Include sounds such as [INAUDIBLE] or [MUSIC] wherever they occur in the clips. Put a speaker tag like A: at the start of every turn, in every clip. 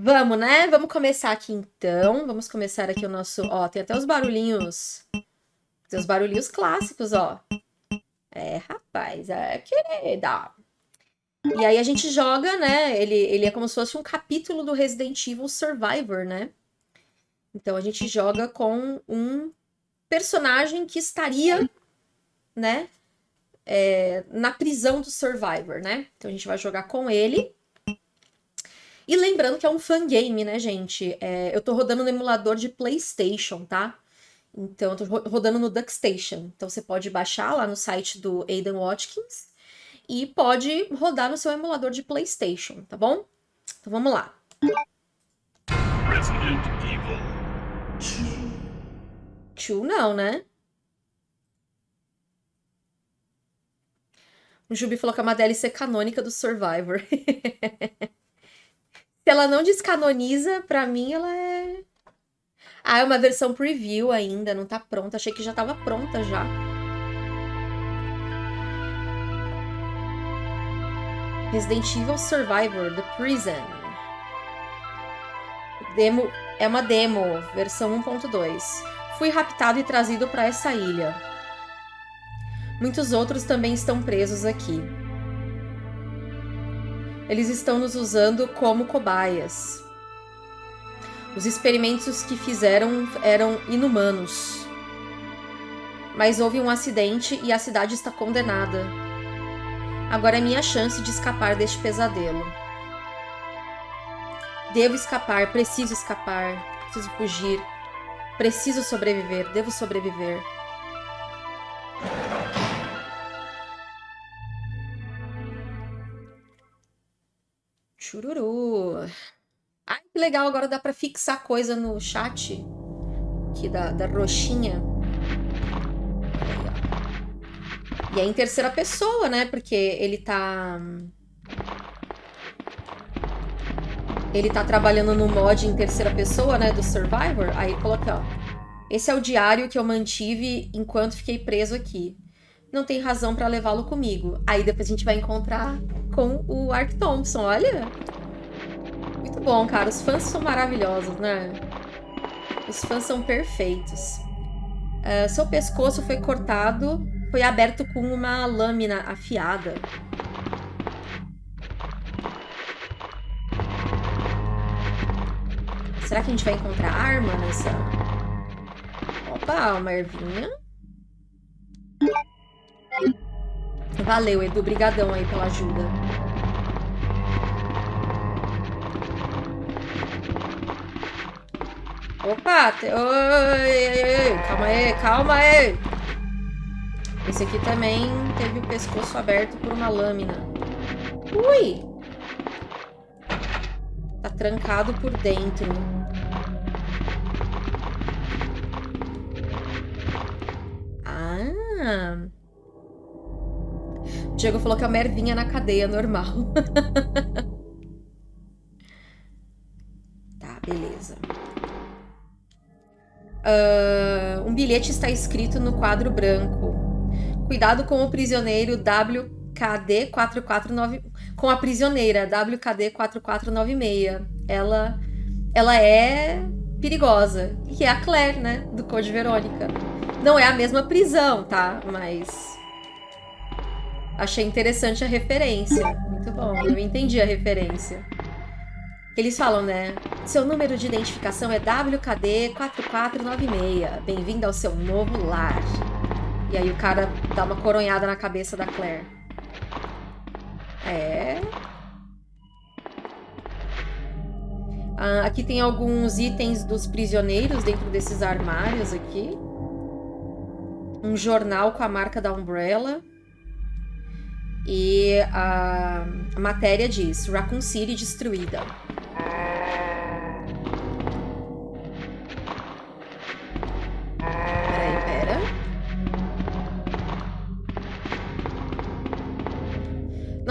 A: Vamos, né? Vamos começar aqui então. Vamos começar aqui o nosso. Ó, tem até os barulhinhos. Tem os barulhinhos clássicos, ó. É, rapaz, é querida. E aí a gente joga, né? Ele, ele é como se fosse um capítulo do Resident Evil Survivor, né? Então a gente joga com um personagem que estaria, né? É, na prisão do Survivor, né? Então a gente vai jogar com ele. E lembrando que é um fangame, né, gente? É, eu tô rodando no emulador de PlayStation, tá? Então, eu tô rodando no DuckStation. Então, você pode baixar lá no site do Aidan Watkins e pode rodar no seu emulador de PlayStation, tá bom? Então, vamos lá. Resident Evil 2. não, né? O Jubi falou que é uma DLC canônica do Survivor. [LAUGHS] Se ela não descanoniza, pra mim ela é. Ah, é uma versão preview ainda, não tá pronta. Achei que já tava pronta já. Resident Evil Survivor, The Prison. Demo, é uma demo, versão 1.2. Fui raptado e trazido para essa ilha. Muitos outros também estão presos aqui. Eles estão nos usando como cobaias. Os experimentos que fizeram eram inumanos. Mas houve um acidente e a cidade está condenada. Agora é minha chance de escapar deste pesadelo. Devo escapar, preciso escapar, preciso fugir. Preciso sobreviver, devo sobreviver. Chururu. Ai, que legal, agora dá pra fixar coisa no chat. Aqui da, da roxinha. E é em terceira pessoa, né? Porque ele tá... Ele tá trabalhando no mod em terceira pessoa, né? Do Survivor. Aí coloquei, ó. Esse é o diário que eu mantive enquanto fiquei preso aqui. Não tem razão para levá-lo comigo. Aí depois a gente vai encontrar com o Ark Thompson, olha. Muito bom, cara. Os fãs são maravilhosos, né? Os fãs são perfeitos. Uh, seu pescoço foi cortado, foi aberto com uma lâmina afiada. Será que a gente vai encontrar arma nessa... Opa, uma ervinha. Valeu, Edu. Brigadão aí pela ajuda. Opa! Te... Oi, oi, oi, calma aí, calma aí. Esse aqui também teve o pescoço aberto por uma lâmina. Ui! Tá trancado por dentro. Ah... Diego falou que a mervinha na cadeia normal. [LAUGHS] tá, beleza. Uh, um bilhete está escrito no quadro branco. Cuidado com o prisioneiro WKD 4496. Com a prisioneira WKD 4496. Ela, ela é perigosa. E é a Claire, né? Do Code Verônica. Não é a mesma prisão, tá? Mas Achei interessante a referência. Muito bom, eu entendi a referência. Eles falam, né? Seu número de identificação é WKD4496. Bem-vindo ao seu novo lar. E aí o cara dá uma coronhada na cabeça da Claire. É. Ah, aqui tem alguns itens dos prisioneiros dentro desses armários aqui. Um jornal com a marca da Umbrella. E a, matéria diz: Raccoon City destruída.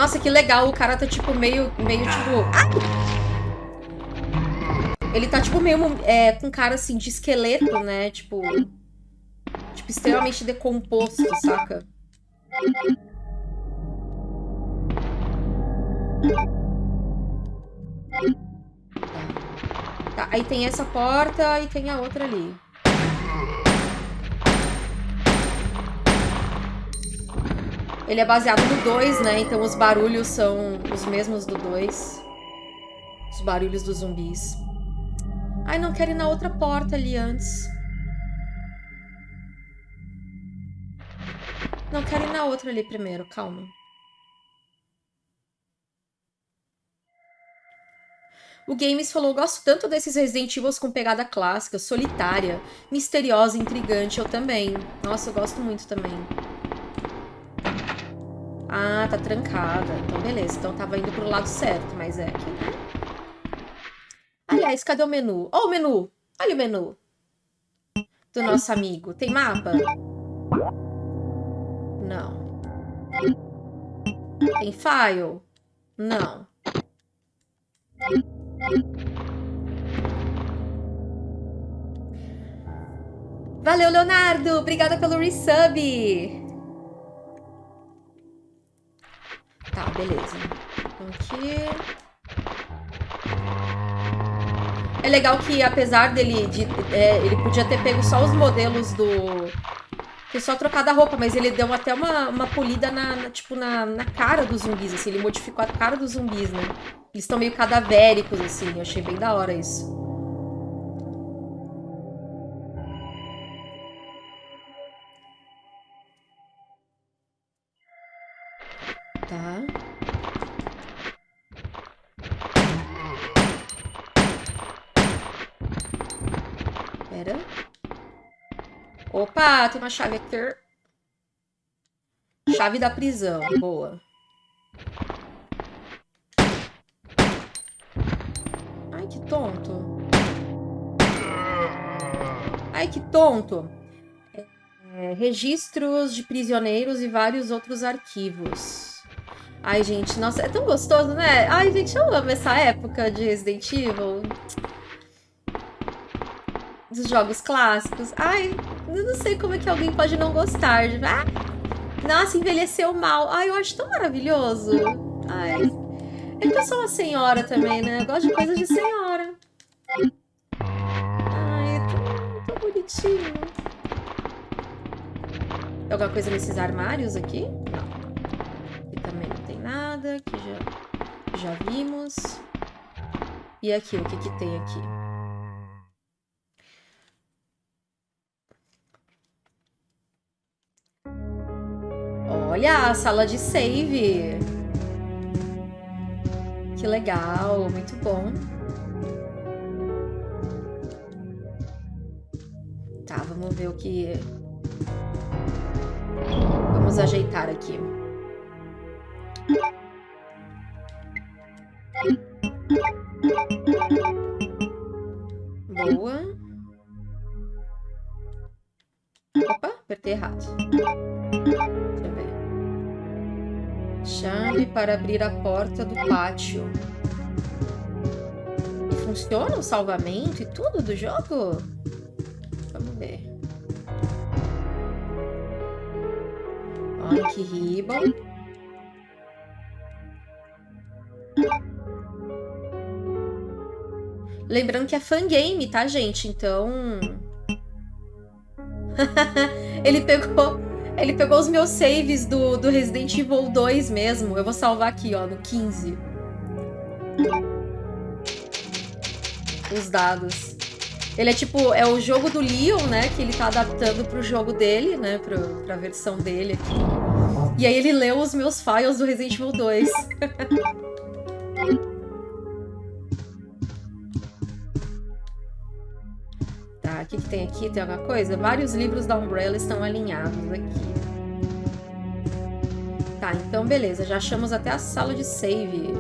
A: Nossa, que legal. O cara tá tipo meio. meio tipo. Ah! Ele tá tipo meio. É, com cara assim de esqueleto, né? Tipo. Tipo, extremamente decomposto, saca? Tá, aí tem essa porta e tem a outra ali. Ele é baseado no 2, né? Então os barulhos são os mesmos do 2. Os barulhos dos zumbis. Ai, não quero ir na outra porta ali antes. Não, quero ir na outra ali primeiro, calma. O Games falou: gosto tanto desses Resident Evil com pegada clássica, solitária, misteriosa, intrigante. Eu também. Nossa, eu gosto muito também. Ah, tá trancada. Então, beleza. Então, tava indo pro lado certo, mas é aqui, né? Aliás, cadê o menu? Ó oh, o menu! Olha o menu. Do nosso amigo. Tem mapa? Não. Tem file? Não. Valeu, Leonardo! Obrigada pelo resub! Beleza. Então aqui... É legal que, apesar dele... De, é, ele podia ter pego só os modelos do... Foi só trocado a roupa, mas ele deu até uma, uma polida na, na tipo, na, na cara dos zumbis, assim. Ele modificou a cara dos zumbis, né? Eles estão meio cadavéricos, assim. Eu achei bem da hora isso. Opa, tem uma chave aqui. Chave da prisão. Boa. Ai, que tonto. Ai, que tonto. É, registros de prisioneiros e vários outros arquivos. Ai, gente, nossa, é tão gostoso, né? Ai, gente, eu amo essa época de Resident Evil. Dos jogos clássicos. Ai, eu não sei como é que alguém pode não gostar. Ah, nossa, envelheceu mal. Ai, eu acho tão maravilhoso. Ai. É que eu sou uma senhora também, né? Eu gosto de coisas de senhora. Ai, é tão, tão bonitinho. Tem alguma coisa nesses armários aqui? Não nada, que já, já vimos. E aqui, o que que tem aqui? Olha, a sala de save. Que legal, muito bom. Tá, vamos ver o que... Vamos ajeitar aqui. Boa. Opa, apertei errado. Chave para abrir a porta do pátio. Funciona o salvamento e tudo do jogo? Vamos ver. Olha que ribbon. Lembrando que é fangame, tá, gente? Então... [LAUGHS] ele pegou... Ele pegou os meus saves do, do Resident Evil 2 mesmo. Eu vou salvar aqui, ó, no 15. Os dados. Ele é tipo, é o jogo do Leon, né? Que ele tá adaptando pro jogo dele, né? Pro, pra versão dele aqui. E aí ele leu os meus files do Resident Evil 2. [LAUGHS] Tá, o que, que tem aqui? Tem alguma coisa? Vários livros da Umbrella estão alinhados aqui. Tá, então beleza. Já achamos até a sala de save.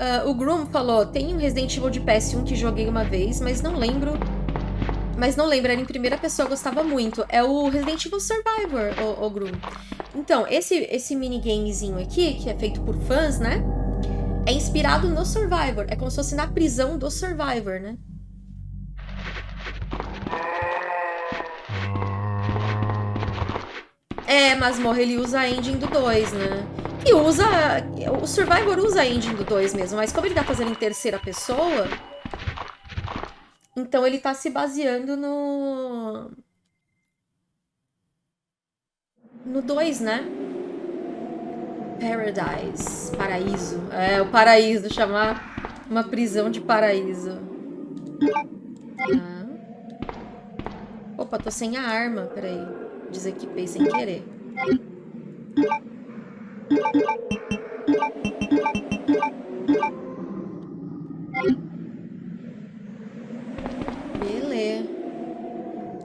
A: Uh, o Groom falou, tem um Resident Evil de PS1 que joguei uma vez, mas não lembro mas não lembro, era em primeira pessoa, gostava muito. É o Resident Evil Survivor, o, o Gru. Então, esse, esse minigamezinho aqui, que é feito por fãs, né? É inspirado no Survivor. É como se fosse na prisão do Survivor, né? É, masmorra ele usa a engine do 2, né? E usa... O Survivor usa a engine do 2 mesmo, mas como ele tá fazendo em terceira pessoa... Então ele tá se baseando no... No 2, né? Paradise. Paraíso. É, o paraíso. Chamar uma prisão de paraíso. Tá. Opa, tô sem a arma. Peraí. Desequipei sem querer. Beleza.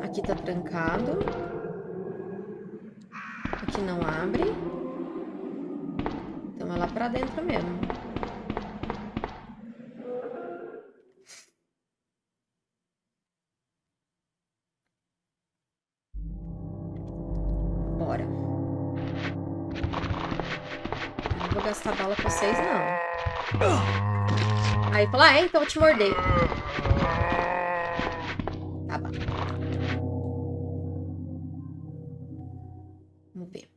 A: Aqui tá trancado. Ah, é, então eu te morder. Tá bom. Vamos ver.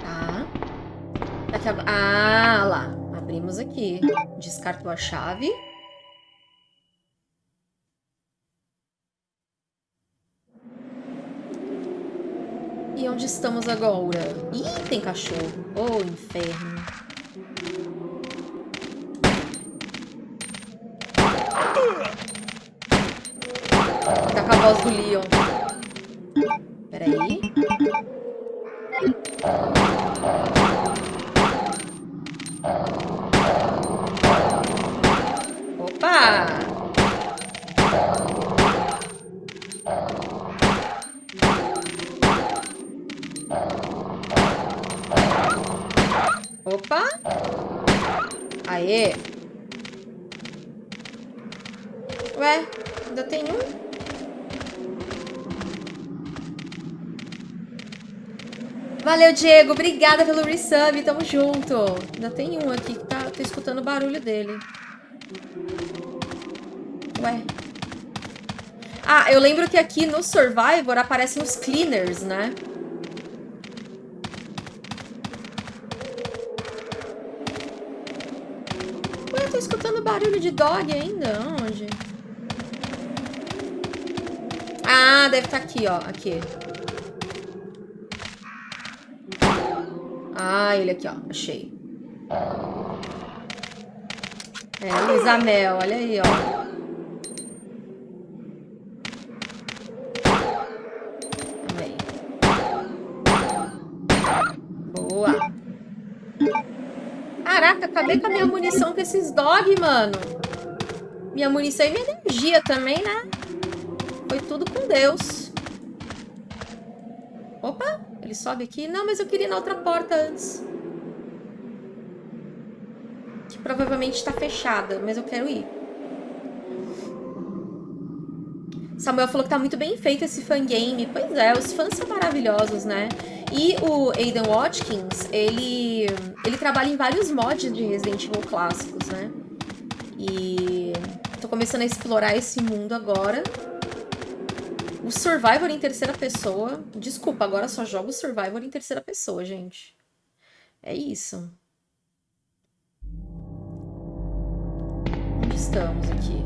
A: Tá. Daqui a... Ah, lá. Abrimos aqui. Descartou a chave. Onde estamos agora? Ih, tem cachorro. Oh, inferno. Tá com a voz do Leon. Peraí. Opa! Aê! Ué, ainda tem um? Valeu, Diego. Obrigada pelo resub. Tamo junto. Ainda tem um aqui que tá... Tô escutando o barulho dele. Ué. Ah, eu lembro que aqui no Survivor aparecem os cleaners, né? Escutando barulho de dog ainda. Onde? Ah, deve estar tá aqui, ó. Aqui. Ah, ele aqui, ó. Achei. É, Luísa Mel. Olha aí, ó. Também. Boa. Caraca, acabei com a minha munição com esses dog, mano. Minha munição e minha energia também, né? Foi tudo com Deus. Opa, ele sobe aqui. Não, mas eu queria ir na outra porta antes. Que provavelmente está fechada, mas eu quero ir. Samuel falou que tá muito bem feito esse fangame. Pois é, os fãs são maravilhosos, né? E o Aiden Watkins, ele, ele trabalha em vários mods de Resident Evil clássicos, né? E tô começando a explorar esse mundo agora. O Survivor em terceira pessoa. Desculpa, agora só jogo Survivor em terceira pessoa, gente. É isso. Onde estamos aqui?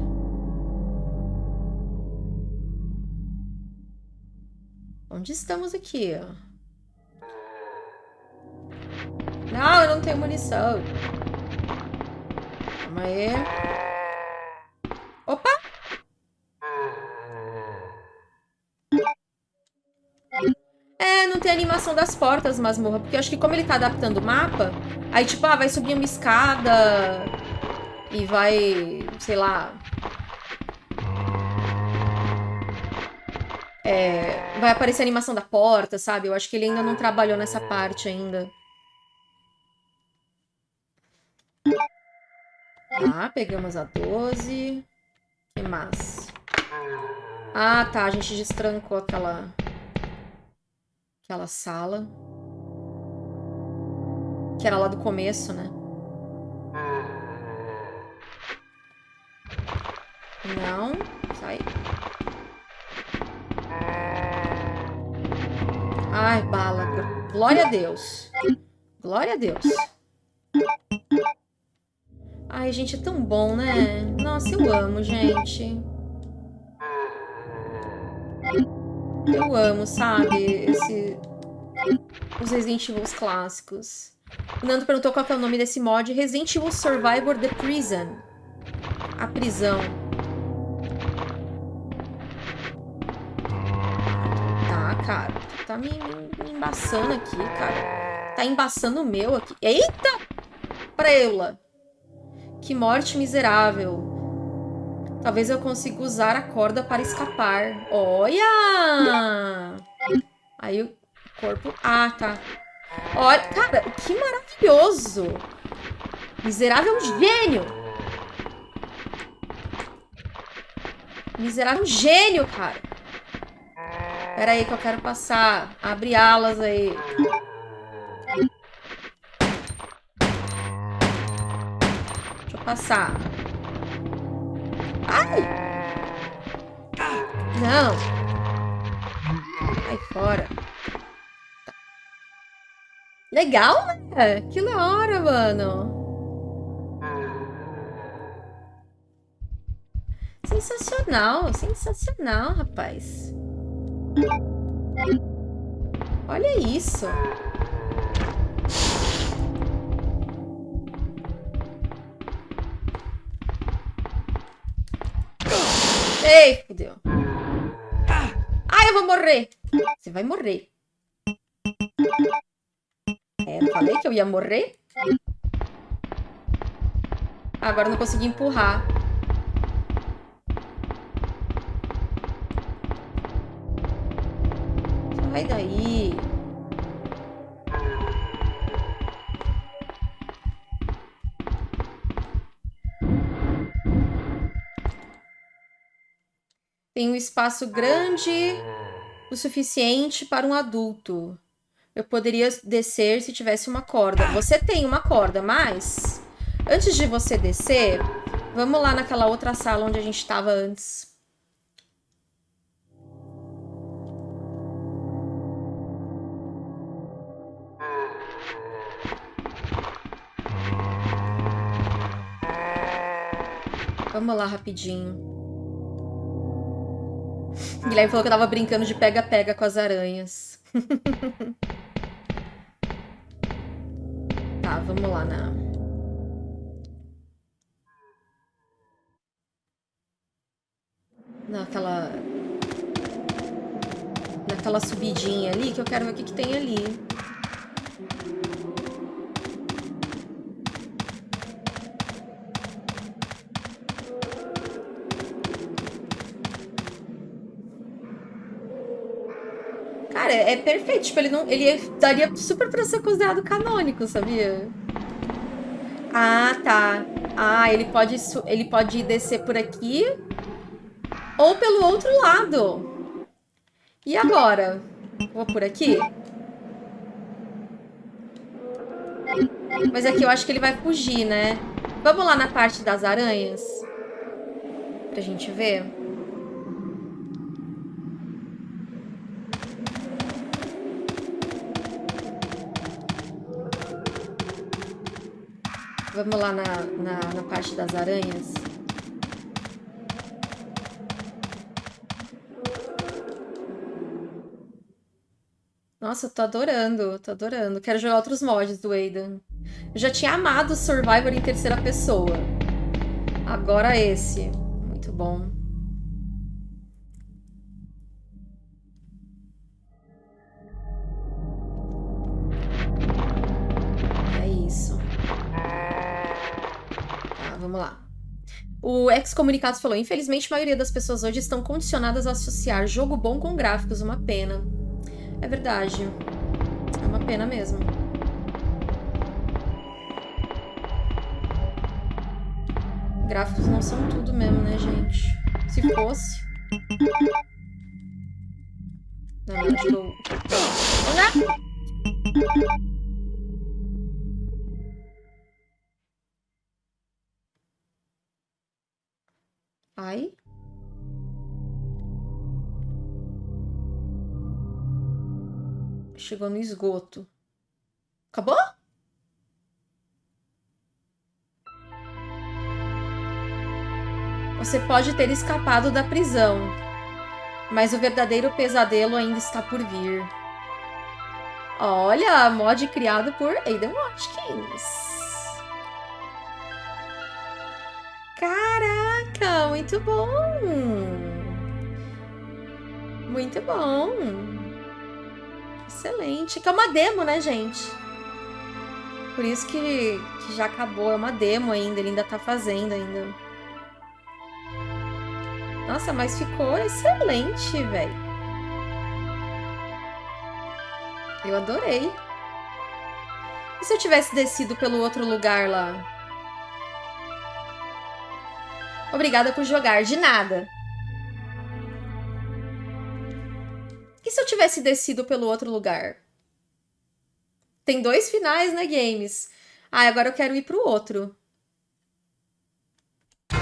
A: Onde estamos aqui? Não, eu não tenho munição. Calma aí. Opa! É, não tem animação das portas, masmorra. Porque eu acho que como ele tá adaptando o mapa, aí tipo, ah, vai subir uma escada e vai, sei lá... É, vai aparecer a animação da porta, sabe? Eu acho que ele ainda não trabalhou nessa parte ainda. Tá, pegamos a 12. O que mais? Ah, tá, a gente destrancou aquela aquela sala. Que era lá do começo, né? Não. Sai. Ai, bala. Glória a Deus. Glória a Deus. Ai, gente, é tão bom, né? Nossa, eu amo, gente. Eu amo, sabe? Esse... Os Resident Evil clássicos. O Nando perguntou qual é o nome desse mod. Resident Evil Survivor The Prison. A prisão. Tá, cara. Tá me, me, embaçando aqui, cara. Tá embaçando o meu aqui. Eita! Preula. Que morte miserável. Talvez eu consiga usar a corda para escapar. Olha! Aí o corpo... Ah, tá. Olha, cara, que maravilhoso! Miserável é um gênio! Miserável é um gênio, cara! Pera aí que eu quero passar. Abre alas aí. Passar. Ai! Não! Sai fora. Legal, né? Que da hora, mano. Sensacional, sensacional, rapaz. Olha isso. Ei, fudeu. Ai, eu vou morrer. Você vai morrer. É, eu falei que eu ia morrer? Agora eu não consegui empurrar. Sai daí. Tem um espaço grande o suficiente para um adulto. Eu poderia descer se tivesse uma corda. Você tem uma corda, mas... Antes de você descer, vamos lá naquela outra sala onde a gente estava antes. Vamos lá rapidinho. Guilherme falou que eu tava brincando de pega-pega com as aranhas. [LAUGHS] tá, vamos lá na... Naquela... Naquela subidinha ali, que eu quero ver o que, que tem ali. Cara, é perfeito. Tipo, ele não. Ele daria super pra ser considerado canônico, sabia? Ah, tá. Ah, ele pode, ele pode descer por aqui ou pelo outro lado. E agora? Vou por aqui? Mas aqui eu acho que ele vai fugir, né? Vamos lá na parte das aranhas? Pra gente ver. Vamos lá na, na, na parte das aranhas. Nossa, eu tô adorando, tô adorando. Quero jogar outros mods do Aidan. Eu já tinha amado Survivor em terceira pessoa. Agora esse. Muito bom. Vamos lá. O ex-comunicados falou: infelizmente, a maioria das pessoas hoje estão condicionadas a associar jogo bom com gráficos. Uma pena. É verdade. É uma pena mesmo. Gráficos não são tudo mesmo, né, gente? Se fosse. Não, não, tirou. Não! Ai. Chegou no esgoto. Acabou? Você pode ter escapado da prisão, mas o verdadeiro pesadelo ainda está por vir. Olha, mod criado por Aiden Watkins. Caraca, muito bom! Muito bom! Excelente. Que é uma demo, né, gente? Por isso que, que já acabou. É uma demo ainda, ele ainda tá fazendo ainda. Nossa, mas ficou excelente, velho. Eu adorei. E se eu tivesse descido pelo outro lugar lá? Obrigada por jogar. De nada. E se eu tivesse descido pelo outro lugar? Tem dois finais, né, games? Ah, agora eu quero ir pro outro.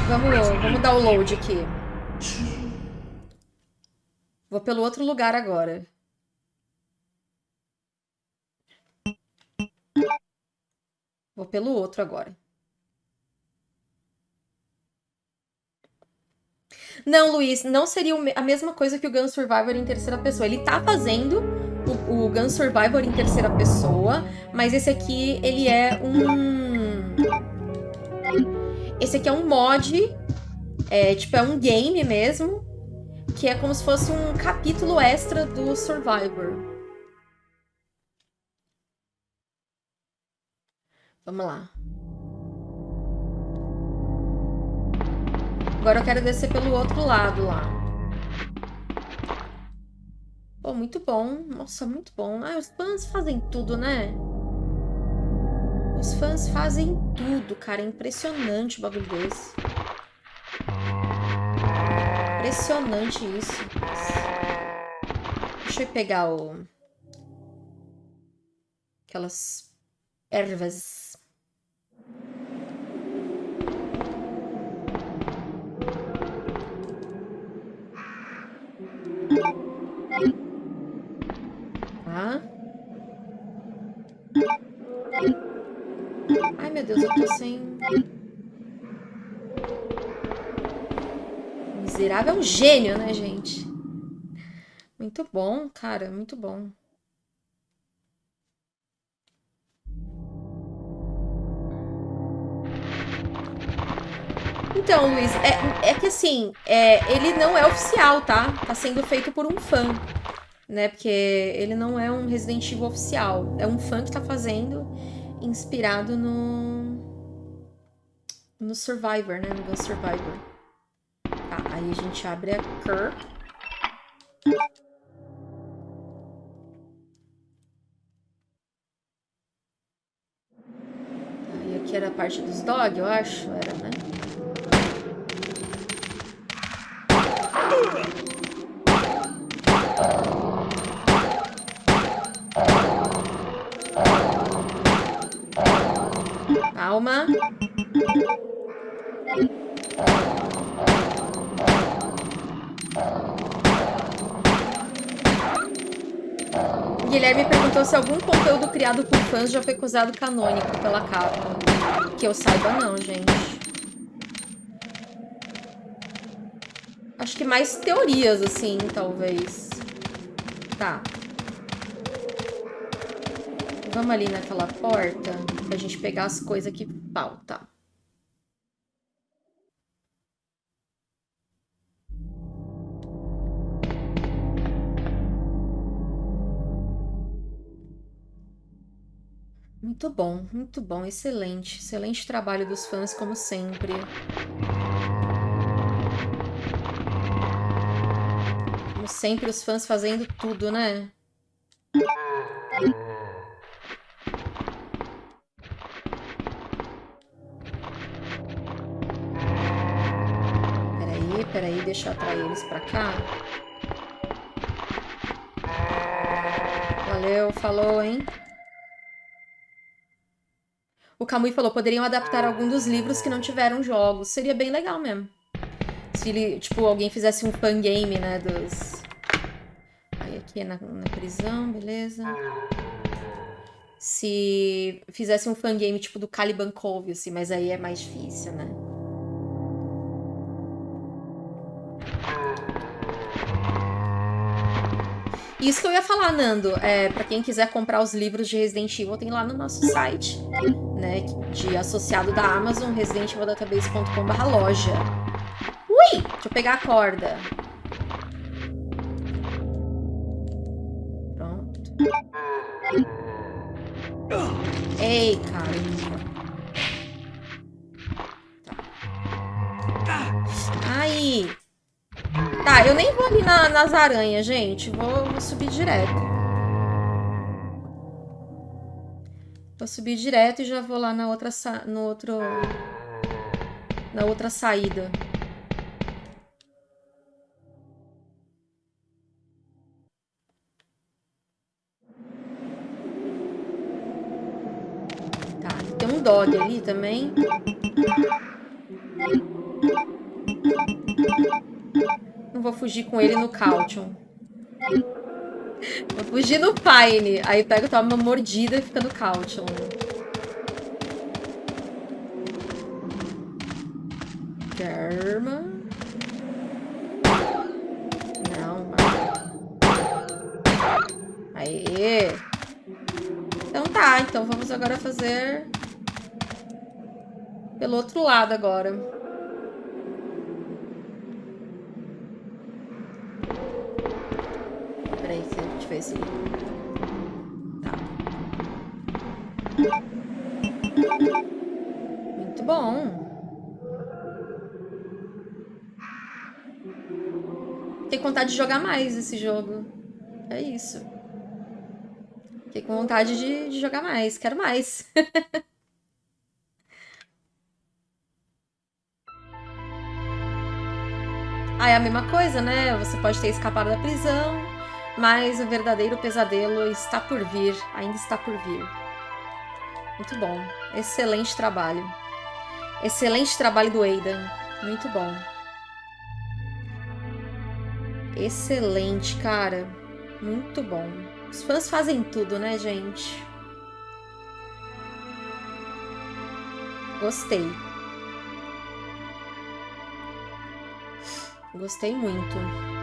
A: Vamos, vamos dar o load aqui. Vou pelo outro lugar agora. Vou pelo outro agora. Não, Luiz, não seria a mesma coisa que o Gun Survivor em terceira pessoa. Ele tá fazendo o, o Gun Survivor em terceira pessoa, mas esse aqui, ele é um... Esse aqui é um mod, é, tipo, é um game mesmo, que é como se fosse um capítulo extra do Survivor. Vamos lá. Agora eu quero descer pelo outro lado lá. Pô, muito bom. Nossa, muito bom. Ah, os fãs fazem tudo, né? Os fãs fazem tudo, cara. É impressionante o bagulho desse. Impressionante isso. Deixa eu pegar o... Aquelas ervas Tá? Ai, meu Deus, eu tô sem... Miserável é um gênio, né, gente? Muito bom, cara, muito bom. Então, Luiz, é, é que assim, é, ele não é oficial, tá? Tá sendo feito por um fã, né? Porque ele não é um Resident Evil oficial. É um fã que tá fazendo, inspirado no... No Survivor, né? No Gun Survivor. Tá, aí a gente abre a Cur. Aí aqui era a parte dos dog, eu acho, era, né? Calma. Guilherme perguntou se algum conteúdo criado por fãs já foi acusado canônico pela capa. Que eu saiba não, gente. Acho que mais teorias, assim, talvez. Tá. Vamos ali naquela porta pra gente pegar as coisas que faltam. Muito bom, muito bom, excelente. Excelente trabalho dos fãs, como sempre. Como sempre, os fãs fazendo tudo, né? Peraí, deixa eu atrair eles pra cá. Valeu, falou, hein? O Kamui falou, poderiam adaptar algum dos livros que não tiveram jogos. Seria bem legal mesmo. Se Se ele, tipo, alguém fizesse um fangame, né, dos... Aí aqui é na, na prisão, beleza. Se fizesse um fangame, tipo, do Caliban Cove, assim, mas aí é mais difícil, né? Isso que eu ia falar, Nando, é, para quem quiser comprar os livros de Resident Evil, tem lá no nosso site, né, de associado da Amazon, residentevildatabase.com.br loja. Ui! Deixa eu pegar a corda. Pronto. Ei, caramba. Tá, eu nem vou ali na, nas aranhas, gente. Vou, vou subir direto. Vou subir direto e já vou lá na outra, no outro, na outra saída. Tá, tem um dog ali também. Não vou fugir com ele no Caution. Vou fugir no Pine. Aí pego, toma uma mordida e fica no Caution. Germa. Não, Aê. Então tá, então vamos agora fazer pelo outro lado agora. Ver se... Tá. Muito bom. Com vontade de jogar mais esse jogo. É isso. Fiquei com vontade de, de jogar mais. Quero mais. [LAUGHS] ah, é a mesma coisa, né? Você pode ter escapado da prisão, mas o verdadeiro pesadelo está por vir, ainda está por vir. Muito bom. Excelente trabalho. Excelente trabalho do Aidan. Muito bom. Excelente, cara. Muito bom. Os fãs fazem tudo, né, gente? Gostei. Gostei muito.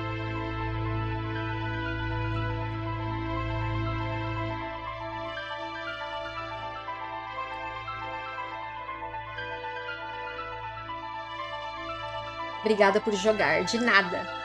A: Obrigada por jogar. De nada.